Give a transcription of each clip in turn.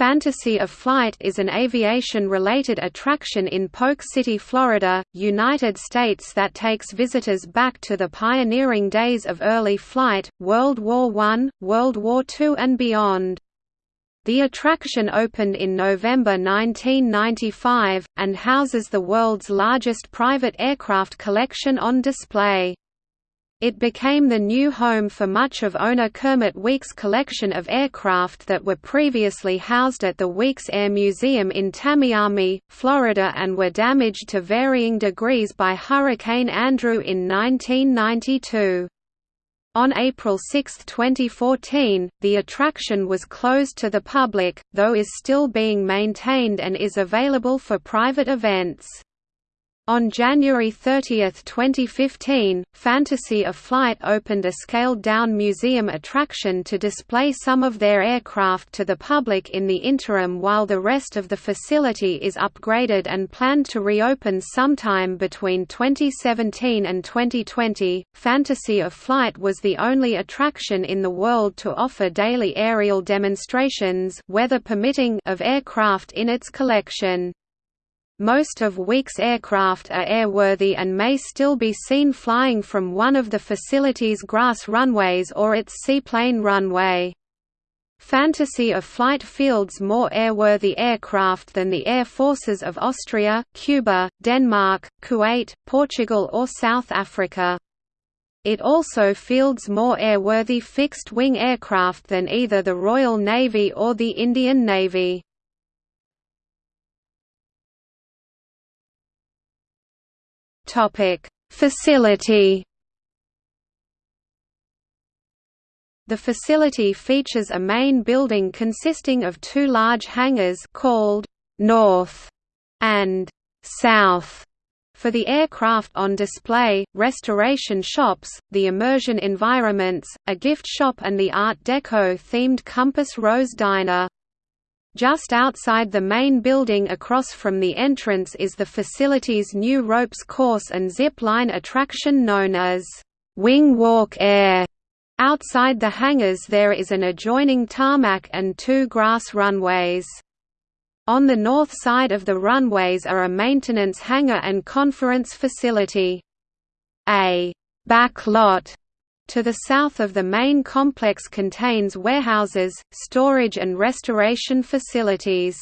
Fantasy of Flight is an aviation-related attraction in Polk City, Florida, United States that takes visitors back to the pioneering days of early flight, World War I, World War II and beyond. The attraction opened in November 1995, and houses the world's largest private aircraft collection on display. It became the new home for much of owner Kermit Weeks' collection of aircraft that were previously housed at the Weeks Air Museum in Tamiami, Florida and were damaged to varying degrees by Hurricane Andrew in 1992. On April 6, 2014, the attraction was closed to the public, though is still being maintained and is available for private events. On January 30, 2015, Fantasy of Flight opened a scaled-down museum attraction to display some of their aircraft to the public in the interim while the rest of the facility is upgraded and planned to reopen sometime between 2017 and 2020. Fantasy of Flight was the only attraction in the world to offer daily aerial demonstrations weather permitting of aircraft in its collection. Most of Weeks aircraft are airworthy and may still be seen flying from one of the facility's grass runways or its seaplane runway. Fantasy of Flight fields more airworthy aircraft than the air forces of Austria, Cuba, Denmark, Kuwait, Portugal or South Africa. It also fields more airworthy fixed-wing aircraft than either the Royal Navy or the Indian Navy. Topic: Facility. The facility features a main building consisting of two large hangars called North and South for the aircraft on display, restoration shops, the immersion environments, a gift shop and the Art Deco themed Compass Rose Diner. Just outside the main building across from the entrance is the facility's new ropes course and zip line attraction known as Wing Walk Air. Outside the hangars there is an adjoining tarmac and two grass runways. On the north side of the runways are a maintenance hangar and conference facility. A back lot to the south of the main complex contains warehouses, storage and restoration facilities.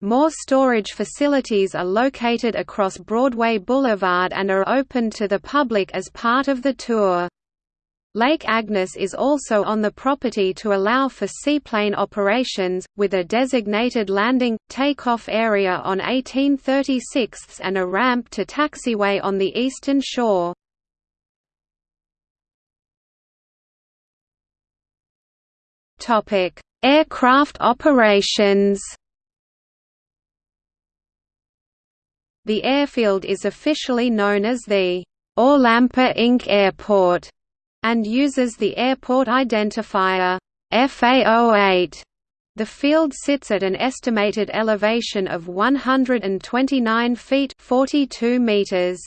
More storage facilities are located across Broadway Boulevard and are open to the public as part of the tour. Lake Agnes is also on the property to allow for seaplane operations, with a designated landing, takeoff area on 1836 and a ramp to taxiway on the eastern shore. Aircraft operations. The airfield is officially known as the Orlampa Inc. Airport and uses the airport identifier FA08. The field sits at an estimated elevation of 129 feet 42 meters.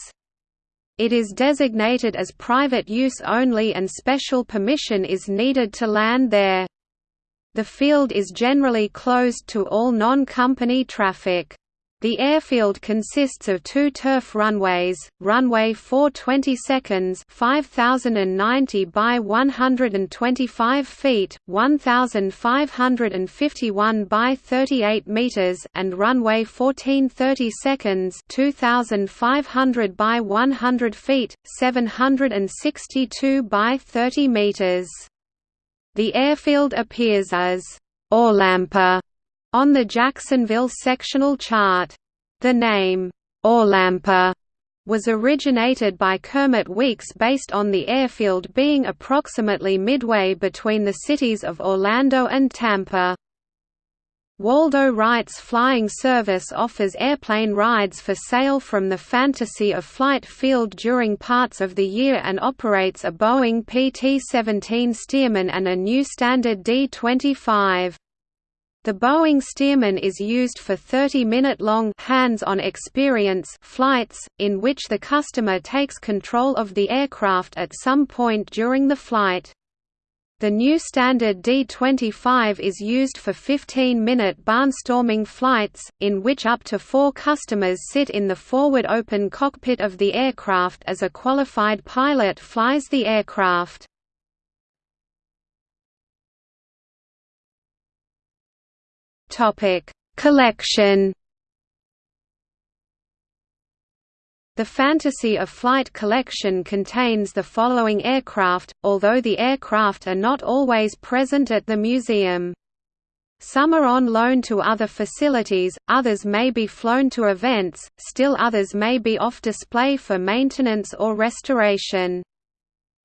It is designated as private use only and special permission is needed to land there. The field is generally closed to all non-company traffic. The airfield consists of two turf runways, runway 420 seconds 5090 by 125 feet, 1551 by 38 meters and runway 1430 seconds 2500 by 100 feet, 762 by 30 meters. The airfield appears as Orlampa on the Jacksonville sectional chart. The name Orlampa was originated by Kermit Weeks based on the airfield being approximately midway between the cities of Orlando and Tampa. Waldo Wright's flying service offers airplane rides for sale from the Fantasy of Flight field during parts of the year and operates a Boeing PT-17 Stearman and a new standard D-25. The Boeing Stearman is used for 30-minute-long hands-on experience flights, in which the customer takes control of the aircraft at some point during the flight. The new standard D-25 is used for 15-minute barnstorming flights, in which up to four customers sit in the forward open cockpit of the aircraft as a qualified pilot flies the aircraft. Collection The Fantasy of Flight collection contains the following aircraft, although the aircraft are not always present at the museum. Some are on loan to other facilities, others may be flown to events, still others may be off display for maintenance or restoration.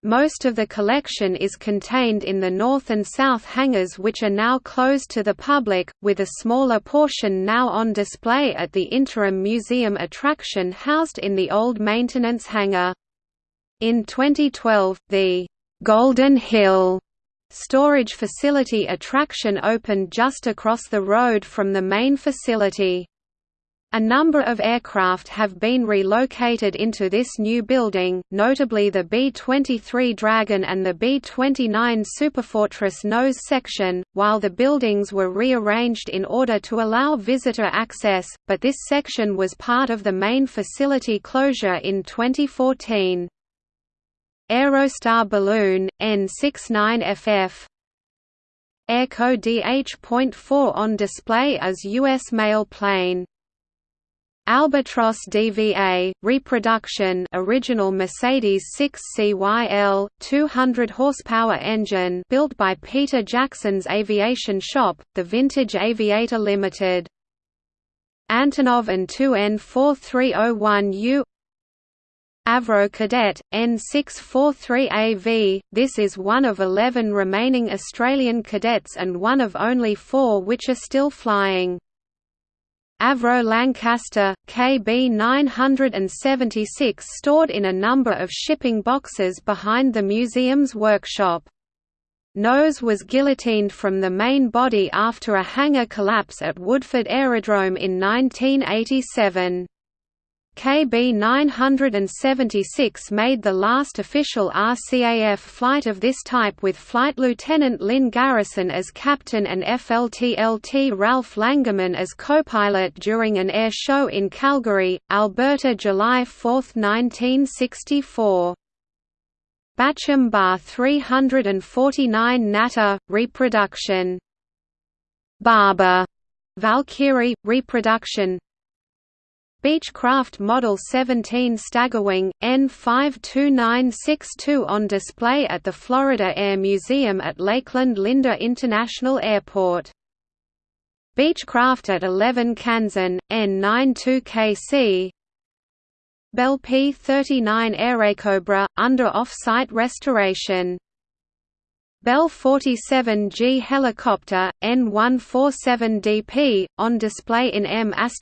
Most of the collection is contained in the north and south hangars which are now closed to the public, with a smaller portion now on display at the interim museum attraction housed in the old maintenance hangar. In 2012, the «Golden Hill» storage facility attraction opened just across the road from the main facility. A number of aircraft have been relocated into this new building, notably the B-23 Dragon and the B-29 Superfortress nose section, while the buildings were rearranged in order to allow visitor access, but this section was part of the main facility closure in 2014. Aerostar balloon, N69FF Airco DH.4 on display as U.S. mail plane Albatros DVA reproduction original Mercedes 6 CYL 200 horsepower engine built by Peter Jackson's Aviation Shop the Vintage Aviator Limited Antonov and 2N4301U Avro Cadet, N643AV, this is one of 11 remaining Australian cadets and one of only four which are still flying. Avro Lancaster, KB 976 stored in a number of shipping boxes behind the museum's workshop. Nose was guillotined from the main body after a hangar collapse at Woodford Aerodrome in 1987. KB 976 made the last official RCAF flight of this type with Flight Lieutenant Lynn Garrison as captain and FLT-LT Ralph Langerman as co-pilot during an air show in Calgary, Alberta July 4, 1964. Bachem Bar 349 Natter, reproduction. Barber. Valkyrie, reproduction Beechcraft Model 17 Staggerwing, N52962 on display at the Florida Air Museum at Lakeland Linder International Airport. Beechcraft at 11 Kansan, N92KC Bell P-39 Airacobra, under off-site restoration Bell 47G helicopter, N147DP, on display in M ASH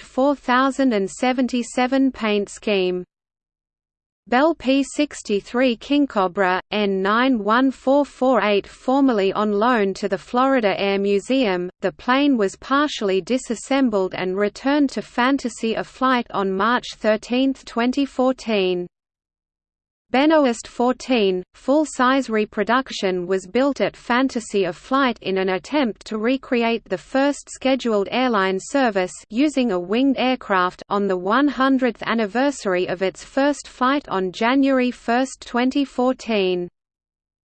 4077 paint scheme. Bell P-63 King Kingcobra, N91448 formerly on loan to the Florida Air Museum, the plane was partially disassembled and returned to Fantasy of Flight on March 13, 2014. Benoist 14, full-size reproduction was built at Fantasy of Flight in an attempt to recreate the first scheduled airline service using a winged aircraft on the 100th anniversary of its first flight on January 1, 2014.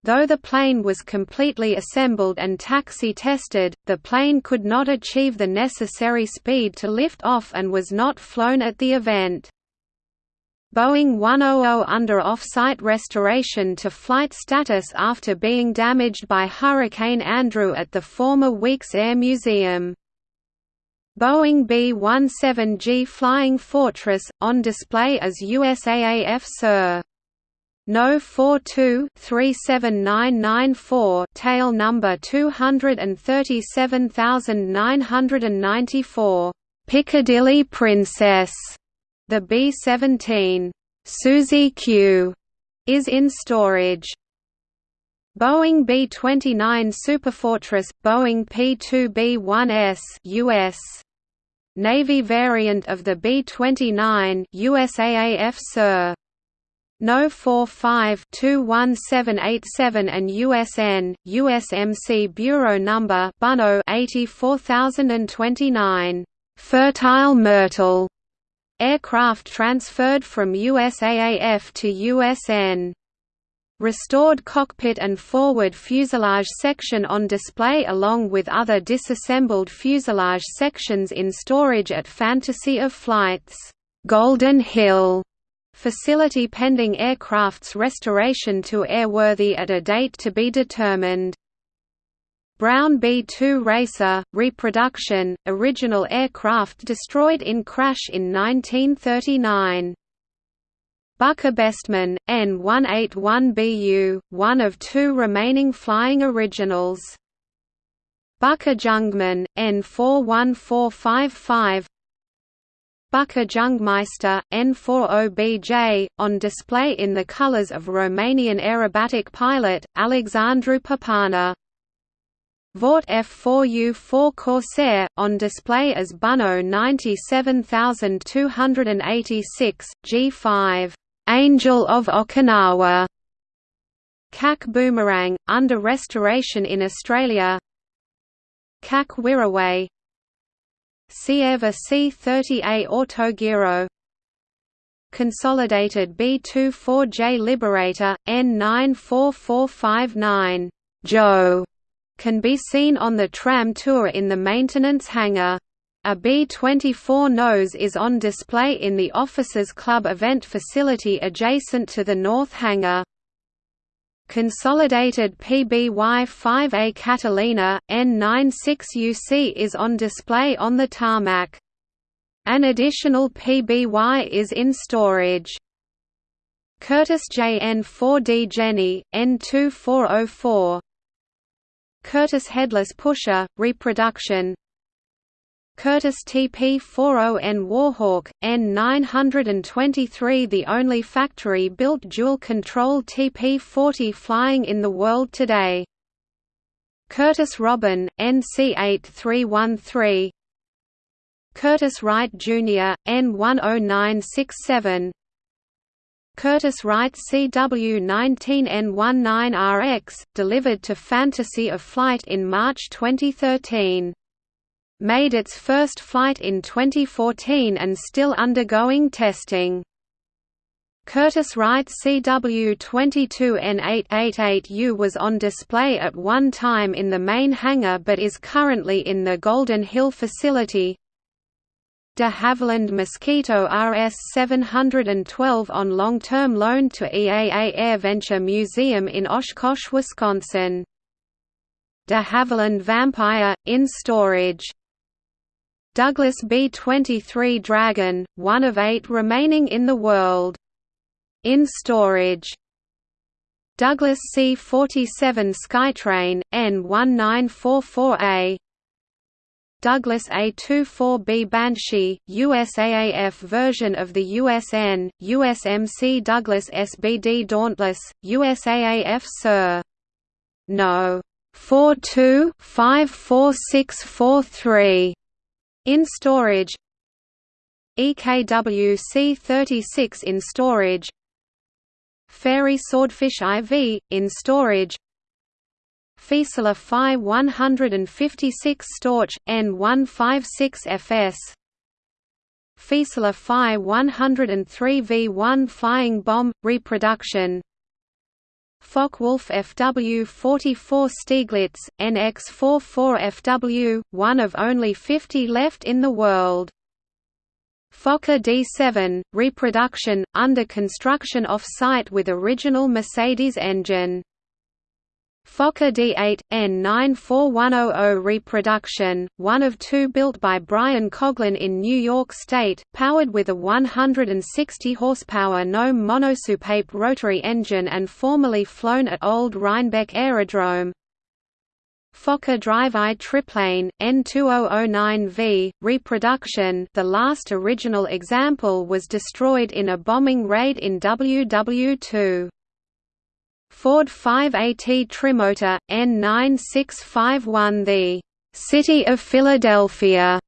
Though the plane was completely assembled and taxi tested, the plane could not achieve the necessary speed to lift off and was not flown at the event. Boeing 100 under off-site restoration to flight status after being damaged by Hurricane Andrew at the former Weeks Air Museum. Boeing B-17G Flying Fortress, on display as USAAF Sir. No 42-37994 tail number 237994, Piccadilly Princess the B-17 Suzy Q is in storage. Boeing B-29 Superfortress, Boeing P-2B-1S US. Navy variant of the B-29 USAAF Sir. No 45-21787 and USN, USMC Bureau Number 84029. Fertile Myrtle aircraft transferred from USAAF to USN. Restored cockpit and forward fuselage section on display along with other disassembled fuselage sections in storage at Fantasy of Flight's Golden Hill facility pending aircraft's restoration to airworthy at a date to be determined. Brown B-2 Racer, reproduction, original aircraft destroyed in crash in 1939. Bucker Bestmann, N181BU, one of two remaining flying originals. Bucker Jungmann, N41455 Bucker Jungmeister, N40BJ, on display in the colors of Romanian aerobatic pilot, Alexandru Popana. Vought F4U4 Corsair, on display as Bunno 97286, G5, Angel of Okinawa. CAC Boomerang, under restoration in Australia. CAC Wirraway Cierva C30A Autogiro. Consolidated B24J Liberator, N94459 Joe can be seen on the tram tour in the maintenance hangar. A B-24 nose is on display in the Officers Club event facility adjacent to the north hangar. Consolidated PBY-5A Catalina, N96UC is on display on the tarmac. An additional PBY is in storage. Curtiss JN4D Jenny, N2404 Curtiss Headless Pusher, reproduction Curtiss TP-40N Warhawk, N923 the only factory-built dual-control TP-40 flying in the world today. Curtiss Robin, NC-8313 Curtiss Wright Jr., N10967 Curtiss Wright CW19N19RX, delivered to Fantasy of Flight in March 2013 made its first flight in 2014 and still undergoing testing. Curtiss Wright CW22N888U was on display at one time in the main hangar but is currently in the Golden Hill facility. De Havilland Mosquito RS-712 on long-term loan to EAA AirVenture Museum in Oshkosh, Wisconsin. De Havilland Vampire, in storage Douglas B-23 Dragon, one of eight remaining in the world. In storage Douglas C-47 Skytrain, N1944A Douglas A-24B Banshee, USAAF version of the USN, USMC Douglas SBD Dauntless, USAAF Sir. No. 42 54643 in storage. EKW C36 in storage. Fairey Swordfish IV, in storage Fieseler Fi 156 Storch, N156FS Fieseler Fi 103 V1 Flying Bomb, reproduction Focke-Wulf FW-44 Stieglitz, NX-44FW, one of only 50 left in the world. Fokker D7, reproduction, under construction off-site with original Mercedes engine. Fokker D8, N94100 reproduction, one of two built by Brian Coughlin in New York State, powered with a 160 horsepower Gnome monosoupape rotary engine and formerly flown at Old Rhinebeck Aerodrome. Fokker Drive-I triplane, N2009V, reproduction the last original example was destroyed in a bombing raid in WW2. Ford 5AT Trimotor, N9651 The City of Philadelphia,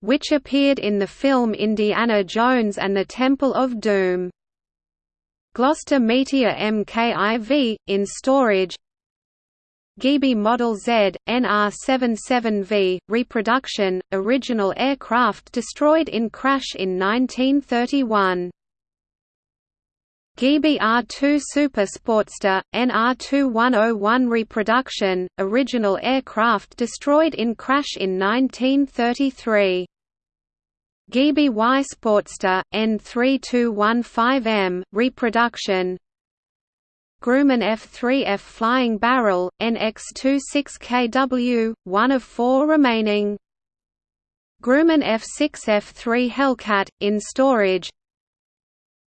which appeared in the film Indiana Jones and the Temple of Doom. Gloster Meteor MKIV, in storage Gee Bee Model Z, NR-77V, reproduction, original aircraft destroyed in crash in 1931. Gee Bee R2 Super Sportster, NR2101 reproduction, original aircraft destroyed in crash in 1933. Gee Bee Y Sportster, N3215M, reproduction Grumman F3F Flying Barrel, NX26KW, one of four remaining. Grumman F6F3 Hellcat, in storage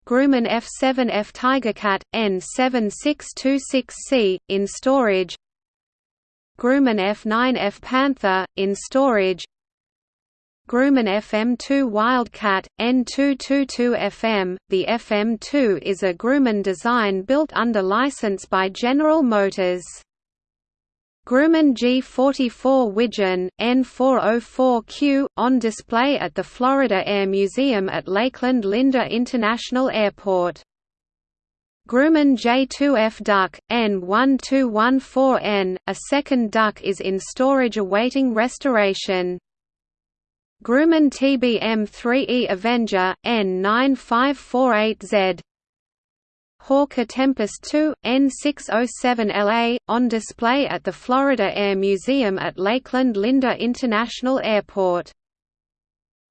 Grumman F7F Tigercat, N7626C, in storage Grumman F9F Panther, in storage Grumman FM2 Wildcat, N222FM. The FM2 is a Grumman design built under license by General Motors. Grumman G44 Widgeon, N404Q, on display at the Florida Air Museum at Lakeland Linder International Airport. Grumman J2F Duck, N1214N, a second duck is in storage awaiting restoration. Grumman TBM-3E Avenger, N9548Z Hawker Tempest II, N607LA, on display at the Florida Air Museum at Lakeland Linder International Airport.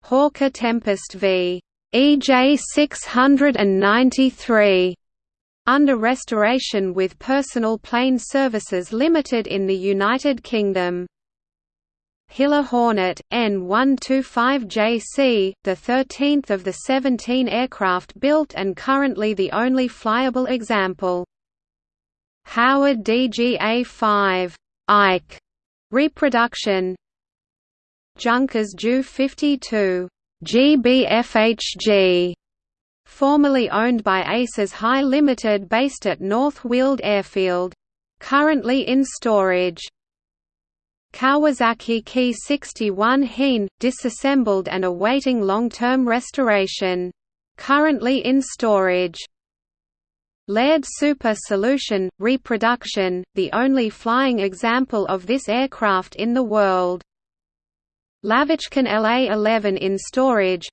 Hawker Tempest v. EJ693, under restoration with Personal Plane Services Limited in the United Kingdom. Hiller Hornet, N125JC, the 13th of the 17 aircraft built and currently the only flyable example. Howard DGA-5 Ike reproduction Junkers Ju 52 GBFHG formerly owned by Aces High Limited based at North Weald Airfield. Currently in storage. Kawasaki Ki 61 Hien, disassembled and awaiting long-term restoration. Currently in storage. Laird Super Solution, reproduction, the only flying example of this aircraft in the world. Lavochkin LA-11 in storage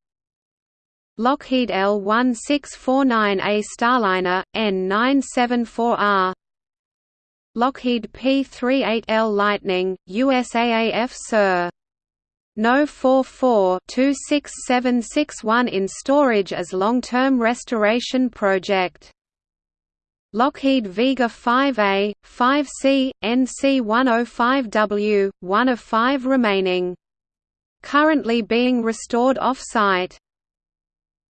Lockheed L-1649A Starliner, N974R Lockheed P-38L Lightning, USAAF Sir. No 44-26761 in storage as long-term restoration project. Lockheed Vega 5A, 5C, NC-105W, one of five remaining. Currently being restored off-site.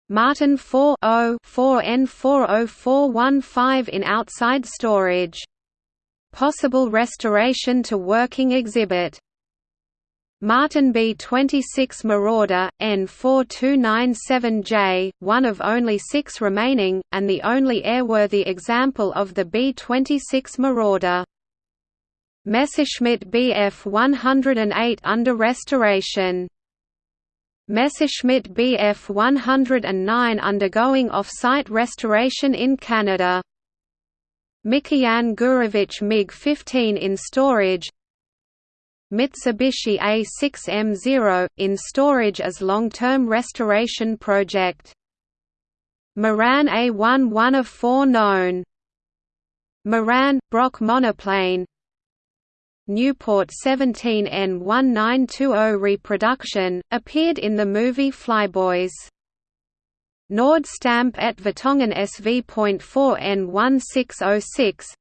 Martin 4-0-4N40415 in outside storage Possible restoration to working exhibit Martin B-26 Marauder, N4297J, one of only six remaining, and the only airworthy example of the B-26 Marauder. Messerschmitt Bf-108 under restoration. Messerschmitt Bf-109 undergoing off-site restoration in Canada. Mikoyan Gurevich MiG-15 in storage. Mitsubishi A6M0, in storage as long-term restoration project. Moran A1 one of four known. Moran, Brock monoplane. Nieuport 17N1920 reproduction, appeared in the movie Flyboys Nord Stampe et Vertongen SV.4N1606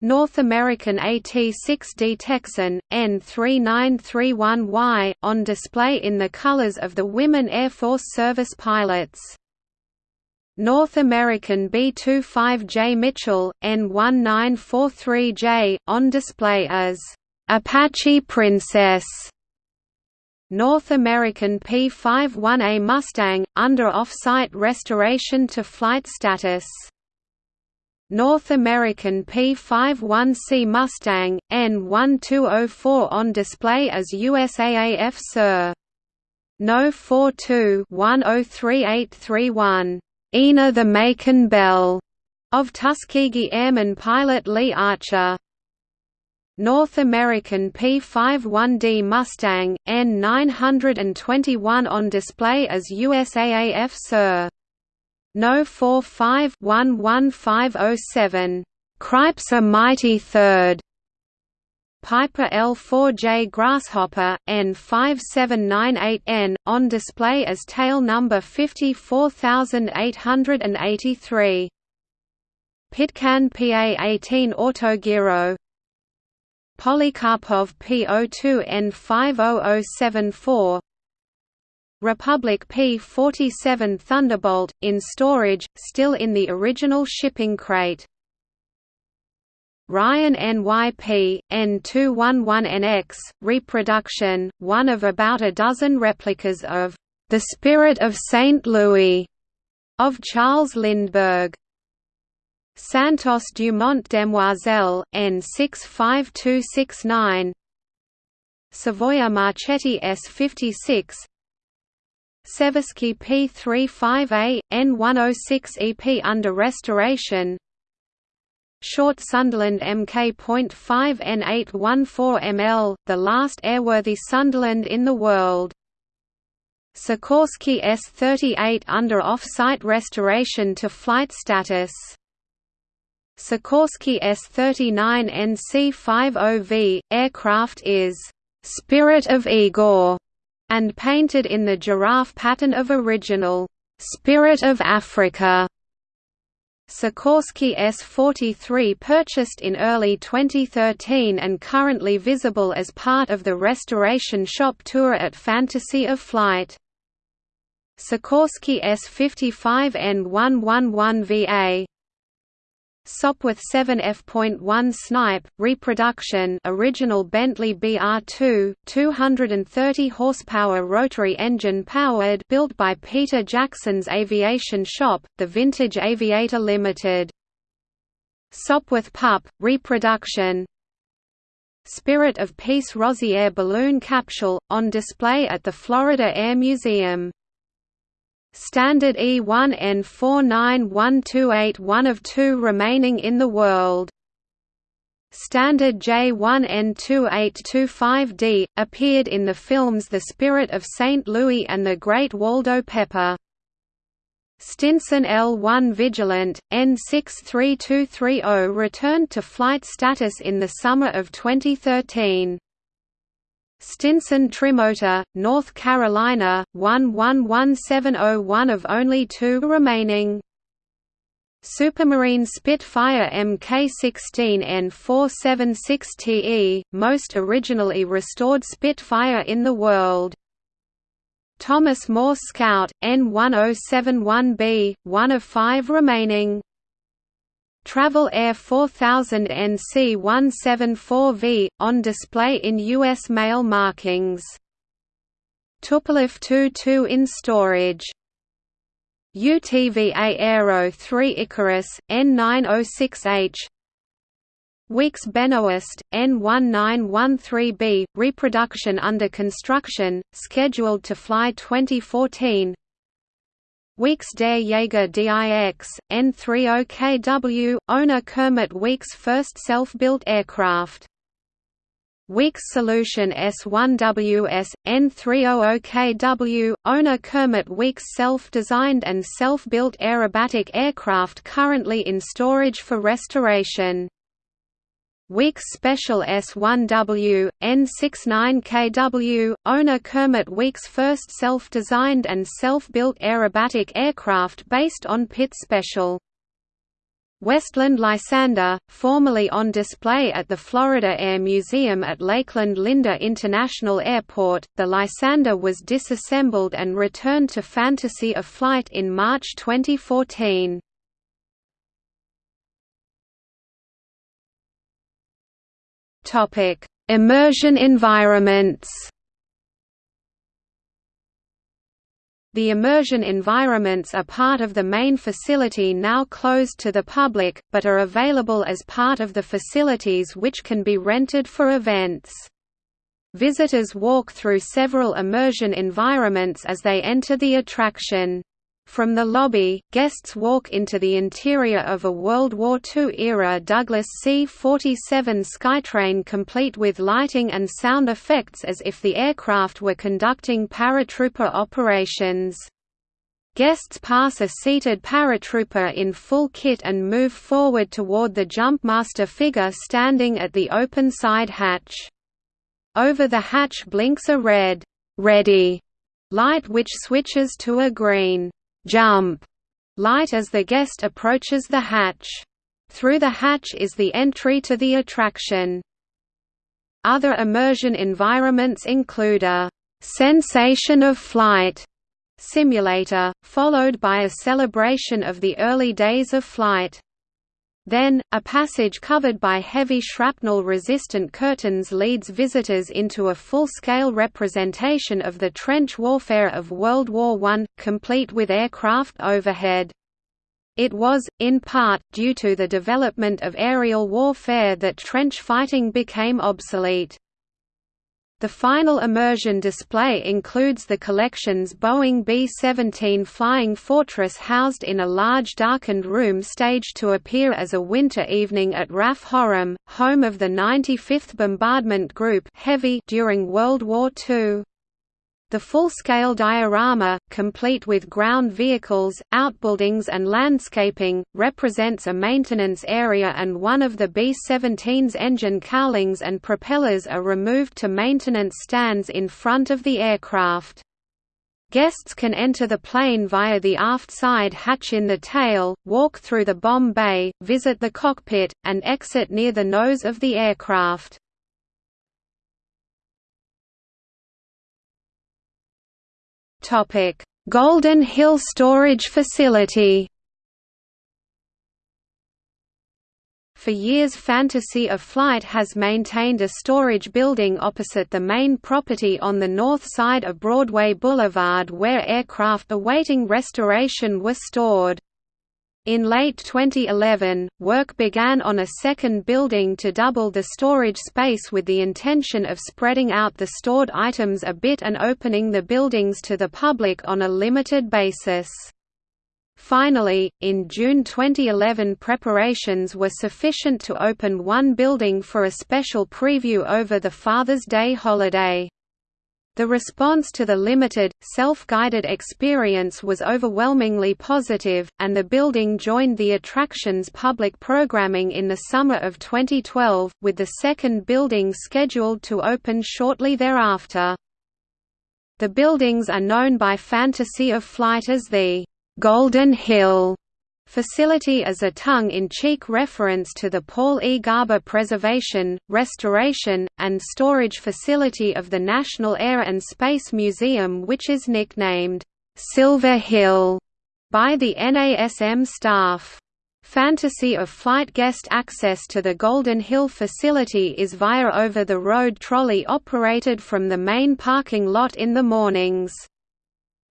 North American AT-6D Texan, N3931Y, on display in the colors of the Women Air Force Service pilots. North American B-25J Mitchell, N1943J, on display as Apache Princess. North American P-51A Mustang, under off-site restoration to flight status. North American P-51C Mustang, N1204 on display as USAAF Sir. No 42-103831. Ina the Macon Belle of Tuskegee Airman pilot Lee Archer. North American P-51D Mustang, N921 on display as USAAF Sir. No 45-11507. a Mighty Third. Piper L4J Grasshopper, N5798N, on display as tail number 54883. Pitcairn PA-18 Autogiro Polikarpov P02N50074 Republic P-47 Thunderbolt, in storage, still in the original shipping crate. Ryan NYP, N211NX, reproduction, one of about a dozen replicas of The Spirit of St. Louis of Charles Lindbergh. Santos Dumont Demoiselle, N65269 Savoia Marchetti S56 Seversky P35A, N106 EP under restoration Short Sunderland Mk.5 N814 ml, the last airworthy Sunderland in the world. Sikorsky S-38 under off-site restoration to flight status. Sikorsky S-39 NC-50V, aircraft is «Spirit of Igor» and painted in the giraffe pattern of original «Spirit of Africa». Sikorsky S-43 purchased in early 2013 and currently visible as part of the restoration shop tour at Fantasy of Flight. Sikorsky S-55 N111VA Sopwith 7F.1 Snipe, reproduction original Bentley BR2, 230 horsepower rotary engine powered built by Peter Jackson's Aviation Shop, the Vintage Aviator Limited. Sopwith Pup, reproduction Spirit of Peace Rosier balloon capsule, on display at the Florida Air Museum Standard E1 N491281 one of two remaining in the world. Standard J1 N2825D, appeared in the films The Spirit of St. Louis and The Great Waldo Pepper. Stinson L1 Vigilant, N63230 returned to flight status in the summer of 2013. Stinson Trimotor, North Carolina, 111701 of only two remaining. Supermarine Spitfire Mk-16 N476TE, most originally restored Spitfire in the world. Thomas More Scout, N1071B, one of five remaining. Travel Air 4000 NC174V, on display in U.S. mail markings. Tupolev Tu-2 in storage. UTVA Aero 3 Icarus, N906H Weeks Benoist, N1913B, reproduction under construction, scheduled to fly 2014 Weeks der Jaeger DIX, N30KW, owner Kermit Weeks' first self-built aircraft. Weeks Solution S1WS, N300KW, owner Kermit Weeks self-designed and self-built aerobatic aircraft currently in storage for restoration. Weeks Special S1W, N69KW, owner Kermit Weeks' first self-designed and self-built aerobatic aircraft based on Pitt Special. Westland Lysander, formerly on display at the Florida Air Museum at Lakeland Linder International Airport, the Lysander was disassembled and returned to Fantasy of Flight in March 2014. Topic: Immersion environments. The immersion environments are part of the main facility now closed to the public, but are available as part of the facilities which can be rented for events. Visitors walk through several immersion environments as they enter the attraction. From the lobby, guests walk into the interior of a World War II-era Douglas C-47 Skytrain complete with lighting and sound effects as if the aircraft were conducting paratrooper operations. Guests pass a seated paratrooper in full kit and move forward toward the jumpmaster figure standing at the open side hatch. Over the hatch blinks a red, ready light which switches to a green jump light as the guest approaches the hatch. Through the hatch is the entry to the attraction. Other immersion environments include a sensation of flight simulator, followed by a celebration of the early days of flight. Then, a passage covered by heavy shrapnel-resistant curtains leads visitors into a full-scale representation of the trench warfare of World War I, complete with aircraft overhead. It was, in part, due to the development of aerial warfare that trench fighting became obsolete. The final immersion display includes the collection's Boeing B-17 Flying Fortress housed in a large darkened room staged to appear as a winter evening at RAF Horham, home of the 95th Bombardment Group Heavy during World War II. The full-scale diorama, complete with ground vehicles, outbuildings and landscaping, represents a maintenance area and one of the B-17's engine cowlings and propellers are removed to maintenance stands in front of the aircraft. Guests can enter the plane via the aft side hatch in the tail, walk through the bomb bay, visit the cockpit, and exit near the nose of the aircraft. Golden Hill Storage Facility. For years Fantasy of Flight has maintained a storage building opposite the main property on the north side of Broadway Boulevard where aircraft awaiting restoration were stored. In late 2011, work began on a second building to double the storage space with the intention of spreading out the stored items a bit and opening the buildings to the public on a limited basis. Finally, in June 2011 preparations were sufficient to open one building for a special preview over the Father's Day holiday. The response to the limited, self-guided experience was overwhelmingly positive, and the building joined the attraction's public programming in the summer of 2012, with the second building scheduled to open shortly thereafter. The buildings are known by Fantasy of Flight as the Golden Hill Facility as a tongue-in-cheek reference to the Paul E. Garber Preservation, Restoration, and Storage Facility of the National Air and Space Museum which is nicknamed, "'Silver Hill' by the NASM staff. Fantasy of Flight guest access to the Golden Hill facility is via over-the-road trolley operated from the main parking lot in the mornings.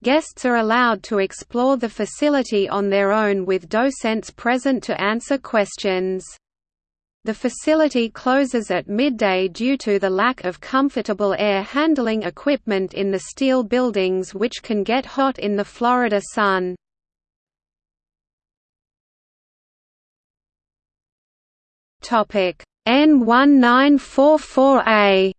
Guests are allowed to explore the facility on their own with docents present to answer questions. The facility closes at midday due to the lack of comfortable air handling equipment in the steel buildings which can get hot in the Florida sun. N1944A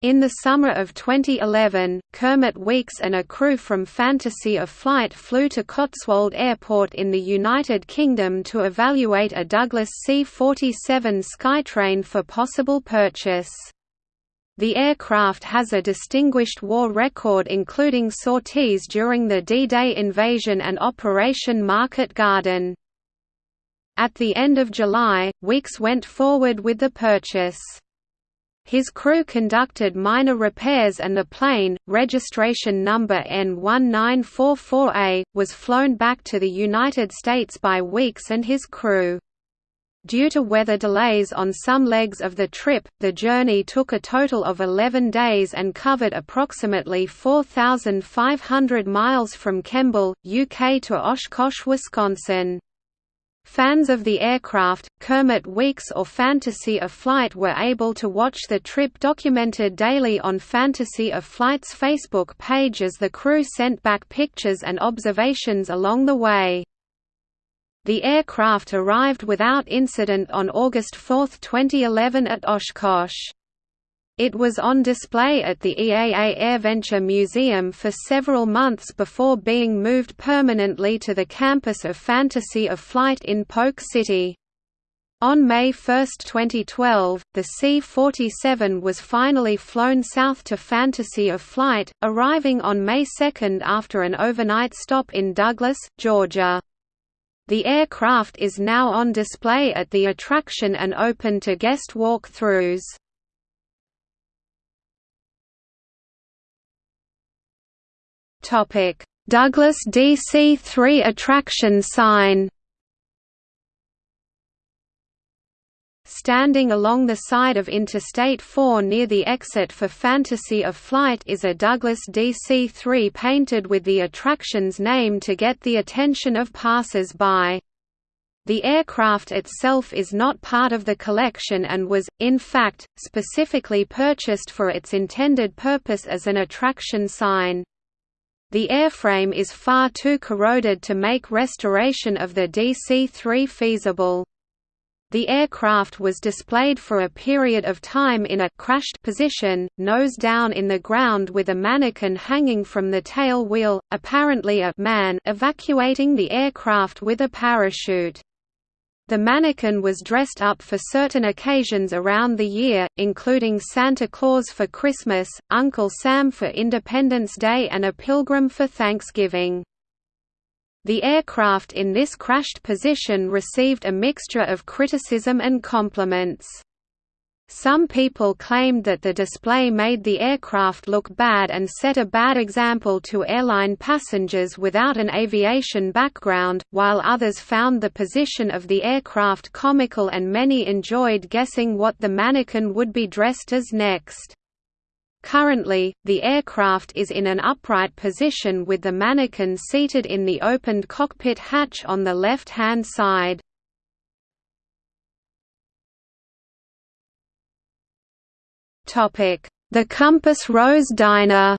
In the summer of 2011, Kermit Weeks and a crew from Fantasy of Flight flew to Cotswold Airport in the United Kingdom to evaluate a Douglas C-47 Skytrain for possible purchase. The aircraft has a distinguished war record including sorties during the D-Day invasion and Operation Market Garden. At the end of July, Weeks went forward with the purchase. His crew conducted minor repairs and the plane, registration number N1944A, was flown back to the United States by Weeks and his crew. Due to weather delays on some legs of the trip, the journey took a total of 11 days and covered approximately 4,500 miles from Kemble, UK to Oshkosh, Wisconsin. Fans of the aircraft, Kermit Weeks or Fantasy of Flight were able to watch the trip documented daily on Fantasy of Flight's Facebook page as the crew sent back pictures and observations along the way. The aircraft arrived without incident on August 4, 2011 at Oshkosh. It was on display at the EAA AirVenture Museum for several months before being moved permanently to the campus of Fantasy of Flight in Polk City. On May 1, 2012, the C-47 was finally flown south to Fantasy of Flight, arriving on May 2 after an overnight stop in Douglas, Georgia. The aircraft is now on display at the attraction and open to guest walk-throughs. Topic: Douglas DC-3 attraction sign. Standing along the side of Interstate 4 near the exit for Fantasy of Flight is a Douglas DC-3 painted with the attraction's name to get the attention of passers-by. The aircraft itself is not part of the collection and was, in fact, specifically purchased for its intended purpose as an attraction sign. The airframe is far too corroded to make restoration of the DC-3 feasible. The aircraft was displayed for a period of time in a crashed position, nose down in the ground with a mannequin hanging from the tail wheel, apparently a man evacuating the aircraft with a parachute. The mannequin was dressed up for certain occasions around the year, including Santa Claus for Christmas, Uncle Sam for Independence Day and a pilgrim for Thanksgiving. The aircraft in this crashed position received a mixture of criticism and compliments. Some people claimed that the display made the aircraft look bad and set a bad example to airline passengers without an aviation background, while others found the position of the aircraft comical and many enjoyed guessing what the mannequin would be dressed as next. Currently, the aircraft is in an upright position with the mannequin seated in the opened cockpit hatch on the left-hand side. The Compass Rose Diner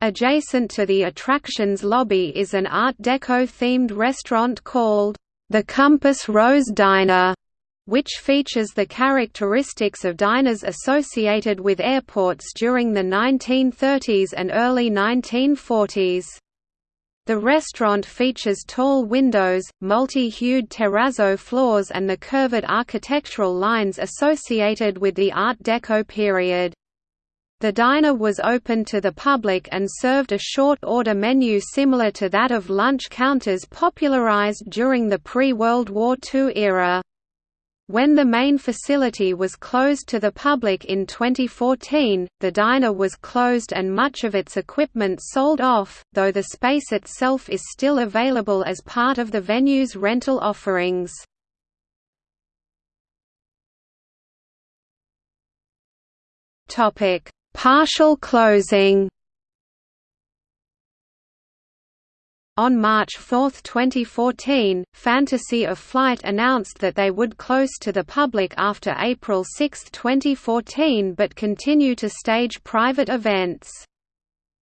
Adjacent to the attraction's lobby is an Art Deco-themed restaurant called, The Compass Rose Diner, which features the characteristics of diners associated with airports during the 1930s and early 1940s. The restaurant features tall windows, multi-hued terrazzo floors and the curved architectural lines associated with the Art Deco period. The diner was open to the public and served a short-order menu similar to that of lunch counters popularized during the pre-World War II era. When the main facility was closed to the public in 2014, the diner was closed and much of its equipment sold off, though the space itself is still available as part of the venue's rental offerings. Partial closing On March 4, 2014, Fantasy of Flight announced that they would close to the public after April 6, 2014 but continue to stage private events.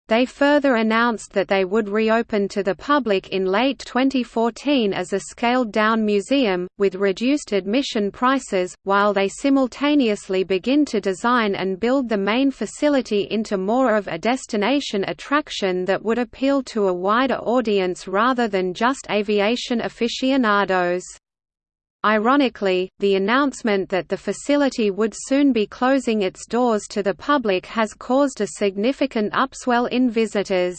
They further announced that they would reopen to the public in late 2014 as a scaled-down museum, with reduced admission prices, while they simultaneously begin to design and build the main facility into more of a destination attraction that would appeal to a wider audience rather than just aviation aficionados. Ironically, the announcement that the facility would soon be closing its doors to the public has caused a significant upswell in visitors.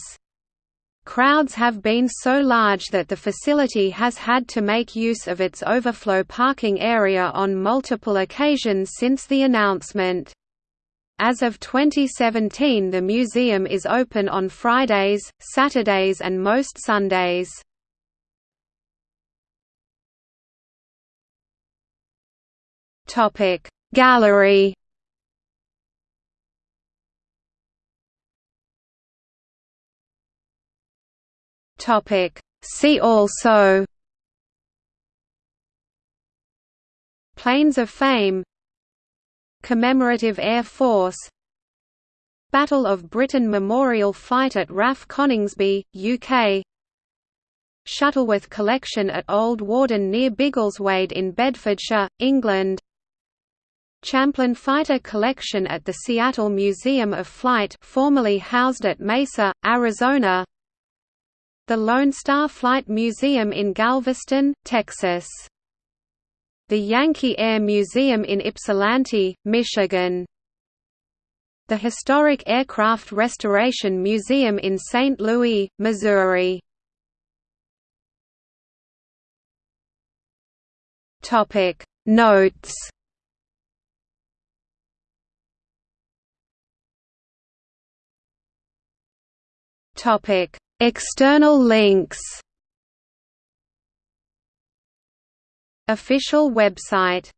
Crowds have been so large that the facility has had to make use of its overflow parking area on multiple occasions since the announcement. As of 2017 the museum is open on Fridays, Saturdays and most Sundays. Topic. Gallery. Topic. See also. Planes of Fame. Commemorative Air Force. Battle of Britain Memorial Flight at RAF Coningsby, UK Shuttleworth Collection at Old Warden near Biggleswade in Bedfordshire, England Champlin Fighter Collection at the Seattle Museum of Flight formerly housed at Mesa, Arizona The Lone Star Flight Museum in Galveston, Texas the Yankee Air Museum in Ypsilanti, Michigan. The Historic Aircraft Restoration Museum in St. Louis, Missouri. Notes Topic External links. Official website